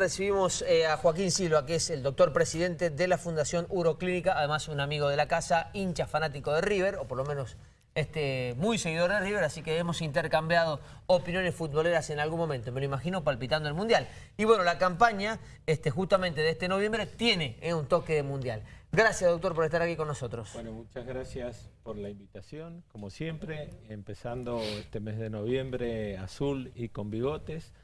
Recibimos eh, a Joaquín Silva, que es el doctor presidente de la Fundación Uroclínica, además un amigo de la casa, hincha fanático de River, o por lo menos este, muy seguidor de River, así que hemos intercambiado opiniones futboleras en algún momento, me lo imagino palpitando el Mundial. Y bueno, la campaña este, justamente de este noviembre tiene eh, un toque de Mundial. Gracias, doctor, por estar aquí con nosotros. Bueno, muchas gracias por la invitación, como siempre, empezando este mes de noviembre azul y con bigotes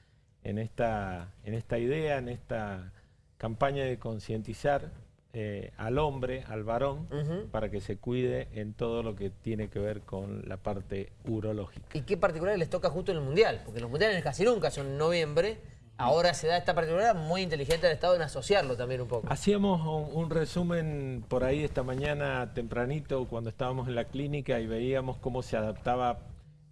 en esta, en esta idea, en esta campaña de concientizar eh, al hombre, al varón, para que se cuide en todo lo que tiene que ver con la parte urológica. ¿Y qué particular les toca justo en el Mundial? Porque los Mundiales casi nunca son en noviembre, ahora se da esta particularidad muy inteligente del Estado en asociarlo también un poco. Hacíamos un, un, resumen por ahí esta mañana tempranito cuando estábamos en la clínica y veíamos cómo se adaptaba,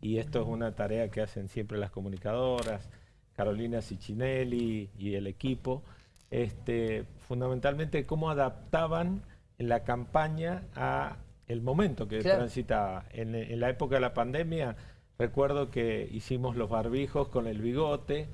y esto es una tarea que hacen siempre las comunicadoras, Carolina Cicinelli y el equipo, este, fundamentalmente cómo adaptaban la campaña a el momento que transitaba. En, la época de la pandemia, recuerdo que hicimos los barbijos con el bigote,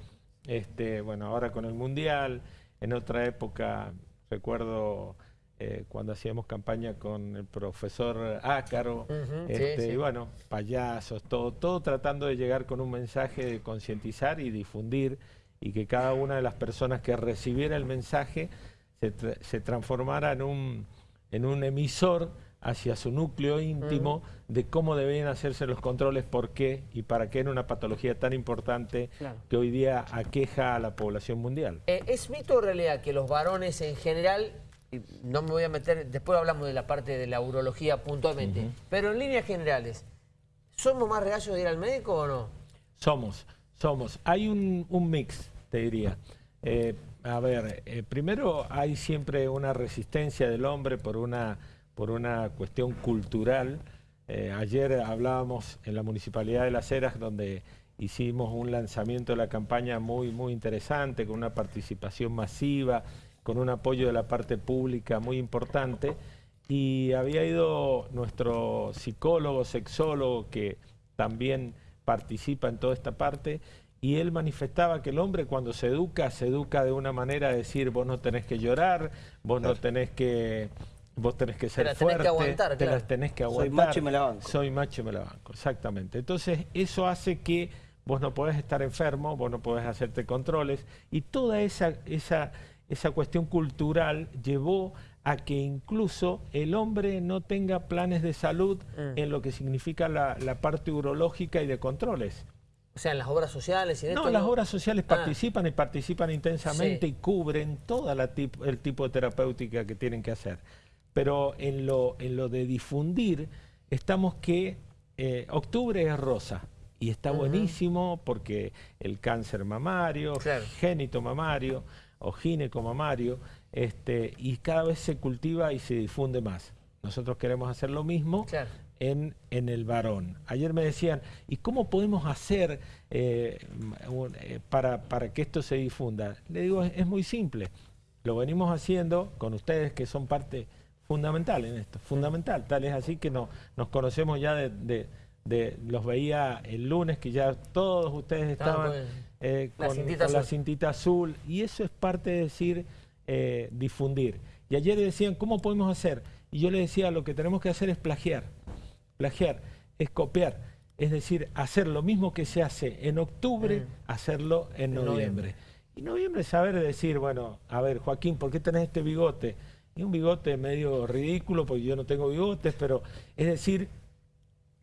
este, bueno, ahora con el Mundial, en otra época recuerdo eh, cuando hacíamos campaña con el profesor Ácaro, este, y bueno, payasos, todo, todo tratando de llegar con un mensaje de concientizar y difundir y que cada una de las personas que recibiera el mensaje se, transformara en un, en un emisor hacia su núcleo íntimo de cómo debían hacerse los controles, por qué y para qué en una patología tan importante que hoy día aqueja a la población mundial. Eh, ¿Es mito o realidad que los varones en general no me voy a meter, después hablamos de la parte de la urología puntualmente, pero en líneas generales, ¿somos más reacios de ir al médico o no? Somos, somos. Hay un, mix, te diría. Eh, a ver, eh, primero hay siempre una resistencia del hombre por una, por una cuestión cultural. Eh, ayer hablábamos en la Municipalidad de Las Heras donde hicimos un lanzamiento de la campaña muy, muy interesante, con una participación masiva con un apoyo de la parte pública muy importante y había ido nuestro psicólogo, sexólogo, que también participa en toda esta parte, y él manifestaba que el hombre cuando se educa, se educa de una manera de decir, vos no tenés que llorar, vos no tenés que... Vos tenés que ser fuerte, te las tenés que aguantar. Soy macho y me la banco. Soy macho y me la banco, exactamente. Entonces, eso hace que vos no podés estar enfermo, vos no podés hacerte controles, y toda esa, esa esa cuestión cultural llevó a que incluso el hombre no tenga planes de salud mm. en lo que significa la, parte urológica y de controles. O sea, en las obras sociales y de No, las obras sociales ah. participan y participan intensamente y cubren todo el tipo de terapéutica que tienen que hacer. Pero en lo, en lo de difundir, estamos que eh, octubre es rosa. Y está buenísimo porque el cáncer mamario, génito mamario, o mamario, este, y cada vez se cultiva y se difunde más. Nosotros queremos hacer lo mismo en, en, el varón. Ayer me decían, ¿y cómo podemos hacer eh, eh, para, para, que esto se difunda? Le digo, es, muy simple. Lo venimos haciendo con ustedes que son parte fundamental en esto, fundamental. Tal es así que no, nos conocemos ya de, de, los veía el lunes, que ya todos ustedes estaban... Eh, con, la, cintita azul. Y eso es parte de decir, eh, difundir. Y ayer decían, ¿cómo podemos hacer? Y yo le decía, lo que tenemos que hacer es plagiar. Plagiar, es copiar. Es decir, hacer lo mismo que se hace en octubre, mm. hacerlo en, noviembre. Y noviembre saber decir, bueno, a ver, Joaquín, ¿por qué tenés este bigote? Y un bigote medio ridículo, porque yo no tengo bigotes, pero es decir,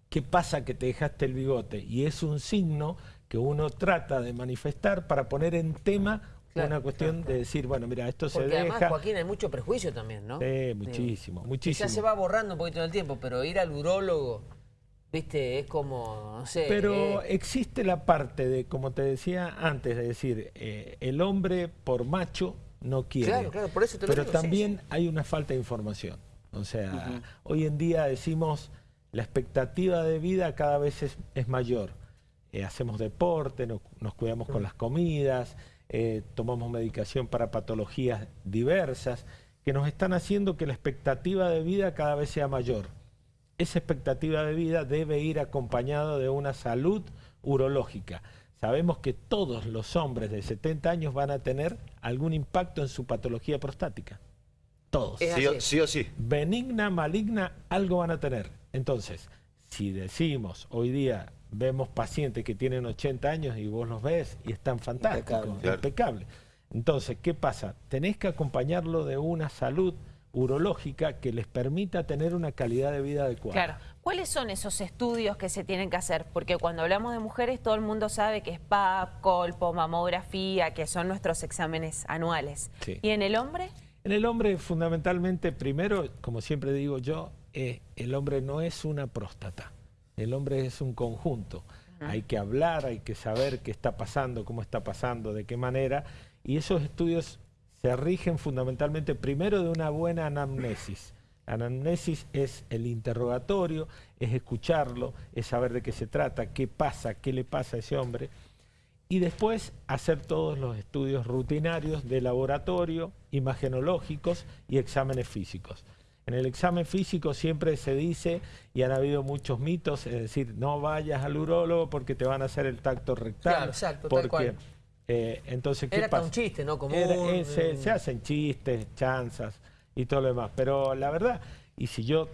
¿qué pasa que te dejaste el bigote? Y es un signo que uno trata de manifestar para poner en tema una cuestión de decir, bueno, mira, esto se deja... además, Joaquín, hay mucho prejuicio también, ¿no? Sí, muchísimo, muchísimo. Ya se va borrando un poquito en el tiempo, pero ir al urólogo, viste, es como, no sé... Pero eh, existe la parte de, como te decía antes, de decir, eh, el hombre por macho no quiere. Claro, claro, por eso te lo Pero también hay una falta de información. O sea, hoy en día decimos, la expectativa de vida cada vez es mayor eh, hacemos deporte, nos, cuidamos con las comidas, eh, tomamos medicación para patologías diversas, que nos están haciendo que la expectativa de vida cada vez sea mayor. Esa expectativa de vida debe ir acompañada de una salud urológica. sabemos que todos los hombres de 70 años van a tener algún impacto en su patología prostática. Todos. Sí o, sí Benigna, maligna, algo van a tener. Entonces, si decimos hoy día vemos pacientes que tienen 80 años y vos los ves y están fantásticos, impecables. Entonces, ¿qué pasa? Tenés que acompañarlo de una salud urológica que les permita tener una calidad de vida adecuada. Claro. ¿Cuáles son esos estudios que se tienen que hacer? Porque cuando hablamos de mujeres todo el mundo sabe que es PAP, colpo, mamografía, que son nuestros exámenes anuales. ¿Y en el hombre? En el hombre fundamentalmente, primero, como siempre digo yo, eh, el hombre no es una próstata, el hombre es un conjunto. Hay que hablar, hay que saber qué está pasando, cómo está pasando, de qué manera, y esos estudios se rigen fundamentalmente primero de una buena anamnesis. Anamnesis es el interrogatorio, es escucharlo, es saber de qué se trata, qué pasa, qué le pasa a ese hombre. Y después hacer todos los estudios rutinarios de laboratorio, imagenológicos y exámenes físicos. En el examen físico siempre se dice, y han habido muchos mitos, es decir, no vayas al urólogo porque te van a hacer el tacto rectal. Claro, exacto, porque, eh, entonces, ¿qué Era un chiste, ¿no? Como eh, se, hacen chistes, chanzas y todo lo demás. Pero la verdad, y si yo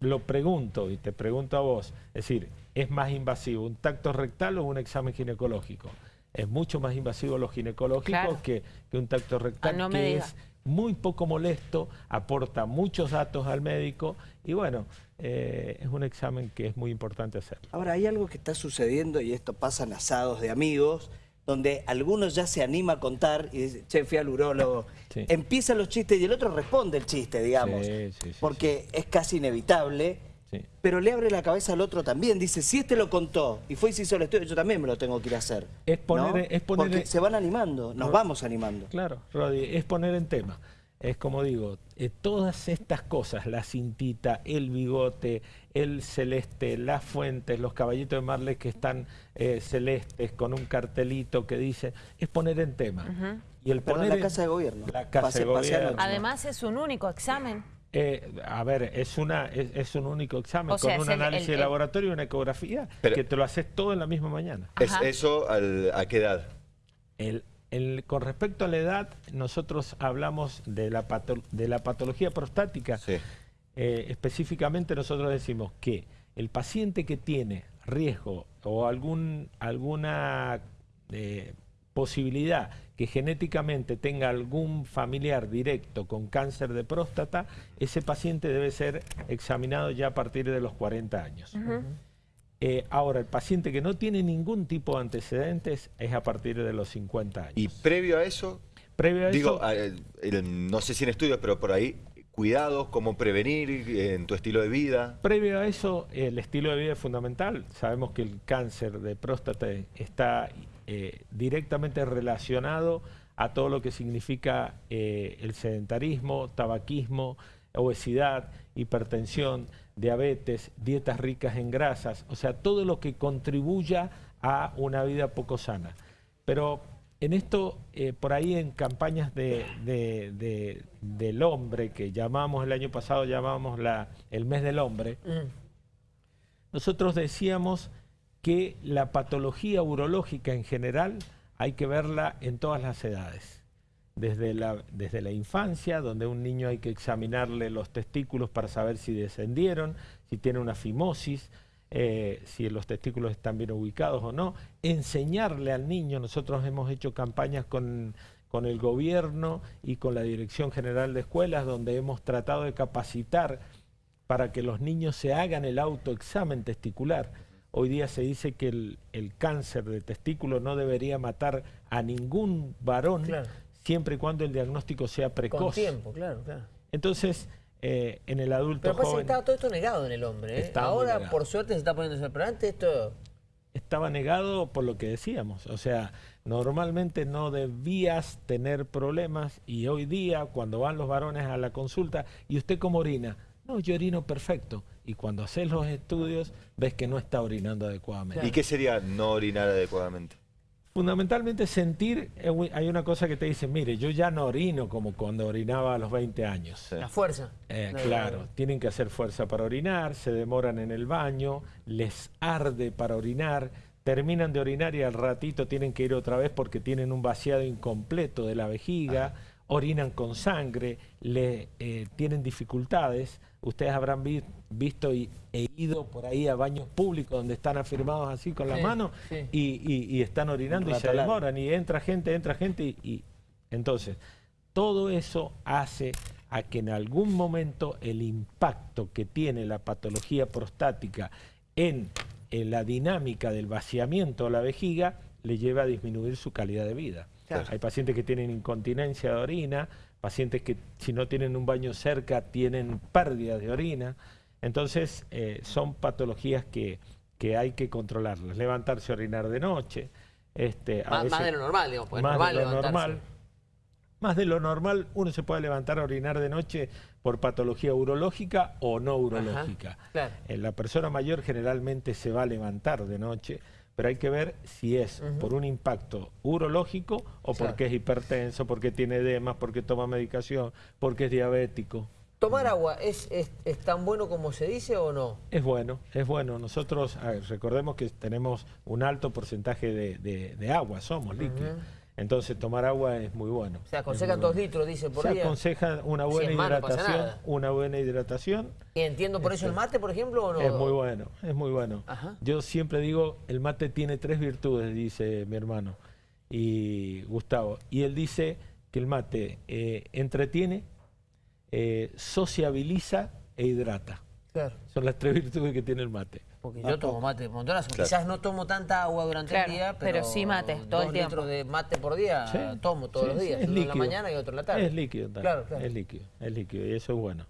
lo pregunto y te pregunto a vos, es decir, ¿es más invasivo un tacto rectal o un examen ginecológico? Es mucho más invasivo lo ginecológico que, un tacto rectal, ah, que es muy poco molesto, aporta muchos datos al médico y bueno, eh, es un examen que es muy importante hacer. Ahora, hay algo que está sucediendo y esto pasa en asados de amigos, donde algunos ya se anima a contar y dice, che, fui al urólogo. Empiezan los chistes y el otro responde el chiste, digamos. porque es casi inevitable. Pero le abre la cabeza al otro también. Dice, si este lo contó y fue y se hizo el estudio, yo también me lo tengo que ir a hacer. Es poner, es poner Porque se van animando, nos vamos animando. Claro, Rodi, es poner en tema es como digo, eh, todas estas cosas, la cintita, el bigote, el celeste, las fuentes, los caballitos de Marley que están eh, celestes con un cartelito que dice, es poner en tema. Y el poner la Casa de Gobierno. La Casa de Gobierno. Además es un único examen. Eh, a ver, es una es, un único examen con un análisis de laboratorio y una ecografía que te lo haces todo en la misma mañana. ¿Es eso a qué edad? El, con respecto a la edad, nosotros hablamos de la, de la patología prostática. Eh, específicamente nosotros decimos que el paciente que tiene riesgo o algún, alguna eh, posibilidad que genéticamente tenga algún familiar directo con cáncer de próstata, ese paciente debe ser examinado ya a partir de los 40 años. Eh, ahora, el paciente que no tiene ningún tipo de antecedentes es a partir de los 50 años. ¿Y previo a eso? Previo a digo, no sé si en estudios, pero por ahí, cuidados, cómo prevenir en tu estilo de vida. Previo a eso, el estilo de vida es fundamental. Sabemos que el cáncer de próstata está eh, directamente relacionado a todo lo que significa eh, el sedentarismo, tabaquismo, obesidad, hipertensión, diabetes, dietas ricas en grasas, o sea, todo lo que contribuya a una vida poco sana. Pero en esto, eh, por ahí en campañas de, del hombre, que llamamos el año pasado, llamamos la, el mes del hombre, mm. nosotros decíamos que la patología urológica en general hay que verla en todas las edades desde la, desde la infancia, donde un niño hay que examinarle los testículos para saber si descendieron, si tiene una fimosis, eh, si los testículos están bien ubicados o no. Enseñarle al niño, nosotros hemos hecho campañas con, con el gobierno y con la Dirección General de Escuelas, donde hemos tratado de capacitar para que los niños se hagan el autoexamen testicular. Hoy día se dice que el, el cáncer de testículo no debería matar a ningún varón, siempre y cuando el diagnóstico sea precoz. Con tiempo, claro, claro. Entonces, eh, en el adulto Pero joven... estaba todo esto negado en el hombre. ¿eh? Ahora, por suerte, se está poniendo... Pero antes esto... Estaba negado por lo que decíamos. O sea, normalmente no debías tener problemas y hoy día, cuando van los varones a la consulta, ¿y usted cómo orina? No, yo orino perfecto. Y cuando haces los estudios, ves que no está orinando adecuadamente. ¿Y qué sería no orinar adecuadamente? Fundamentalmente sentir, eh, hay una cosa que te dice, mire, yo ya no orino como cuando orinaba a los 20 años. La fuerza. Eh, claro, tienen que hacer fuerza para orinar, se demoran en el baño, les arde para orinar, terminan de orinar y al ratito tienen que ir otra vez porque tienen un vaciado incompleto de la vejiga, orinan con sangre, le, eh, tienen dificultades. Ustedes habrán visto y e ido por ahí a baños públicos donde están afirmados así con la mano y, están orinando y se demoran y entra gente, entra gente y entonces todo eso hace a que en algún momento el impacto que tiene la patología prostática en en la dinámica del vaciamiento de la vejiga le lleva a disminuir su calidad de vida. Hay pacientes que tienen incontinencia de orina, pacientes que si no tienen un baño cerca tienen pérdida de orina. Entonces eh, son patologías que, que, hay que controlarlas. Levantarse a orinar de noche. Este, más, de lo normal, digamos. Más normal de lo normal más de lo normal uno se puede levantar a orinar de noche por patología urológica o no urológica. En la persona mayor generalmente se va a levantar de noche, pero hay que ver si es por un impacto urológico o porque es hipertenso, porque tiene edemas, porque toma medicación, porque es diabético. ¿Tomar agua es, es, tan bueno como se dice o no? Es bueno, es bueno. Nosotros recordemos que tenemos un alto porcentaje de, agua, somos líquidos. Entonces tomar agua es muy bueno. Se aconsejan dos litros, dice, por día. Se aconseja una buena hidratación, una buena hidratación. ¿Y entiendo por eso el este, mate, por ejemplo, o no? Es muy bueno, es muy bueno. Yo siempre digo, el mate tiene tres virtudes, dice mi hermano, y Gustavo. Y él dice que el mate eh, entretiene, eh, sociabiliza e hidrata. Son las tres virtudes que tiene el mate. Porque yo tomo mate montonazo. Quizás no tomo tanta agua durante el día, pero, sí mate, todo el tiempo. litros de mate por día tomo todos los días. uno en la mañana y otro en la tarde. Es líquido, claro, claro. Es líquido, es líquido y eso es bueno.